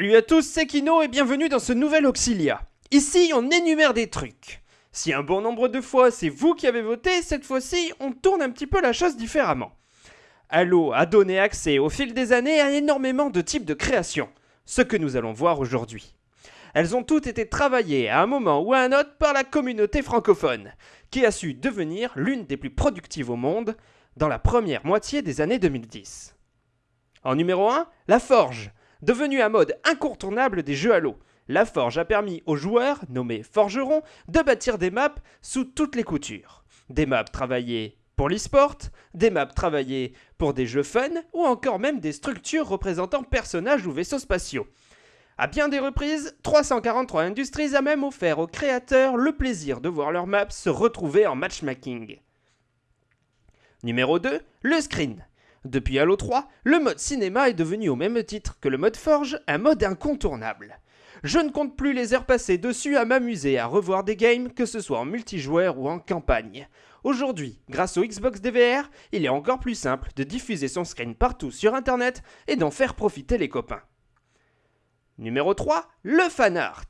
Salut à tous, c'est Kino et bienvenue dans ce nouvel Auxilia. Ici, on énumère des trucs. Si un bon nombre de fois c'est vous qui avez voté, cette fois-ci, on tourne un petit peu la chose différemment. Halo a donné accès au fil des années à énormément de types de créations, ce que nous allons voir aujourd'hui. Elles ont toutes été travaillées à un moment ou à un autre par la communauté francophone, qui a su devenir l'une des plus productives au monde dans la première moitié des années 2010. En numéro 1, la forge, devenue un mode incontournable des jeux Halo. La forge a permis aux joueurs, nommés forgerons, de bâtir des maps sous toutes les coutures. Des maps travaillées pour l'e-sport, des maps travaillées pour des jeux fun, ou encore même des structures représentant personnages ou vaisseaux spatiaux. À bien des reprises, 343 Industries a même offert aux créateurs le plaisir de voir leurs maps se retrouver en matchmaking. Numéro 2, le screen. Depuis Halo 3, le mode cinéma est devenu au même titre que le mode forge un mode incontournable. Je ne compte plus les heures passées dessus à m'amuser à revoir des games, que ce soit en multijoueur ou en campagne. Aujourd'hui, grâce au Xbox DVR, il est encore plus simple de diffuser son screen partout sur internet et d'en faire profiter les copains. Numéro 3, le fan art.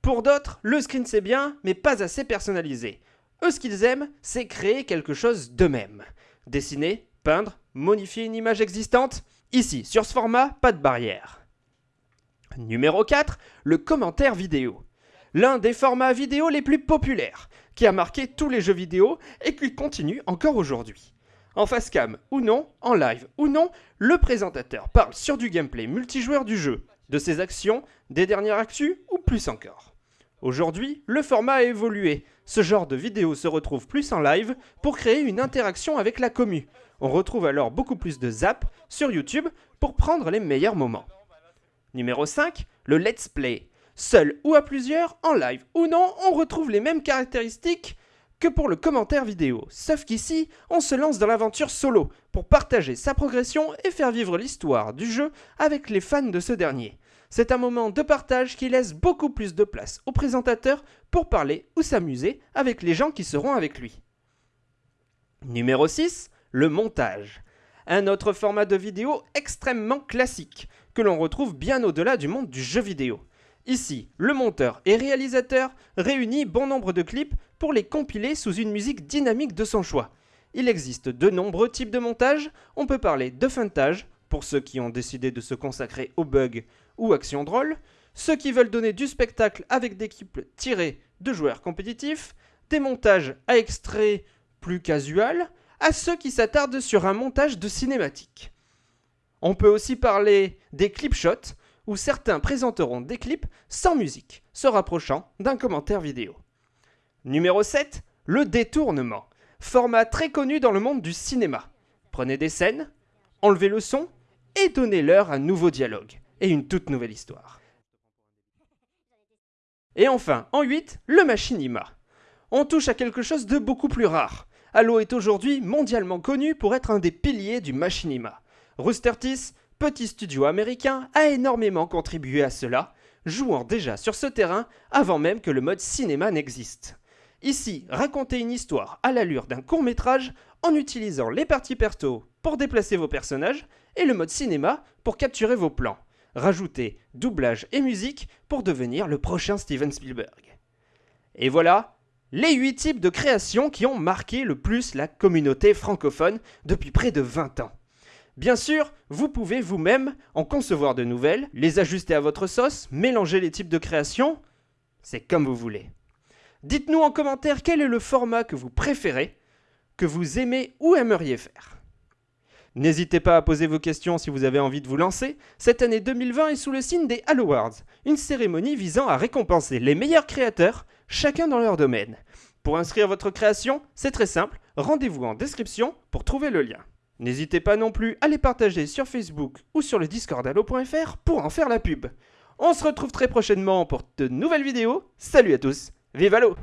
Pour d'autres, le screen c'est bien, mais pas assez personnalisé. Eux, ce qu'ils aiment, c'est créer quelque chose d'eux-mêmes. Dessiner, peindre, modifier une image existante. Ici, sur ce format, pas de barrière. Numéro 4, le commentaire vidéo. L'un des formats vidéo les plus populaires, qui a marqué tous les jeux vidéo et qui continue encore aujourd'hui. En face cam ou non, en live ou non, le présentateur parle sur du gameplay multijoueur du jeu, de ses actions, des dernières actus ou plus encore. Aujourd'hui, le format a évolué. Ce genre de vidéo se retrouve plus en live pour créer une interaction avec la commu. On retrouve alors beaucoup plus de zap sur YouTube pour prendre les meilleurs moments. Numéro 5, le let's play. Seul ou à plusieurs, en live ou non, on retrouve les mêmes caractéristiques que pour le commentaire vidéo, sauf qu'ici, on se lance dans l'aventure solo pour partager sa progression et faire vivre l'histoire du jeu avec les fans de ce dernier. C'est un moment de partage qui laisse beaucoup plus de place au présentateur pour parler ou s'amuser avec les gens qui seront avec lui. Numéro 6, le montage. Un autre format de vidéo extrêmement classique, que l'on retrouve bien au-delà du monde du jeu vidéo. Ici, le monteur et réalisateur réunit bon nombre de clips pour les compiler sous une musique dynamique de son choix. Il existe de nombreux types de montage, on peut parler de funtage, pour ceux qui ont décidé de se consacrer aux bugs ou actions drôles, ceux qui veulent donner du spectacle avec des clips tirés de joueurs compétitifs, des montages à extraits plus casual, à ceux qui s'attardent sur un montage de cinématique. On peut aussi parler des clip shots, où certains présenteront des clips sans musique, se rapprochant d'un commentaire vidéo. Numéro 7, le détournement. Format très connu dans le monde du cinéma. Prenez des scènes, enlevez le son et donnez-leur un nouveau dialogue et une toute nouvelle histoire. Et enfin, en 8, le machinima. On touche à quelque chose de beaucoup plus rare. Halo est aujourd'hui mondialement connu pour être un des piliers du machinima. Rooster Teeth, petit studio américain, a énormément contribué à cela, jouant déjà sur ce terrain avant même que le mode cinéma n'existe. Ici, racontez une histoire à l'allure d'un court métrage en utilisant les parties perto pour déplacer vos personnages et le mode cinéma pour capturer vos plans. Rajoutez doublage et musique pour devenir le prochain Steven Spielberg. Et voilà, les 8 types de créations qui ont marqué le plus la communauté francophone depuis près de 20 ans. Bien sûr, vous pouvez vous-même en concevoir de nouvelles, les ajuster à votre sauce, mélanger les types de créations, c'est comme vous voulez. Dites-nous en commentaire quel est le format que vous préférez, que vous aimez ou aimeriez faire. N'hésitez pas à poser vos questions si vous avez envie de vous lancer. Cette année 2020 est sous le signe des Halo Awards, une cérémonie visant à récompenser les meilleurs créateurs, chacun dans leur domaine. Pour inscrire votre création, c'est très simple, rendez-vous en description pour trouver le lien. N'hésitez pas non plus à les partager sur Facebook ou sur le Discord Halo.fr pour en faire la pub. On se retrouve très prochainement pour de nouvelles vidéos. Salut à tous, vive Halo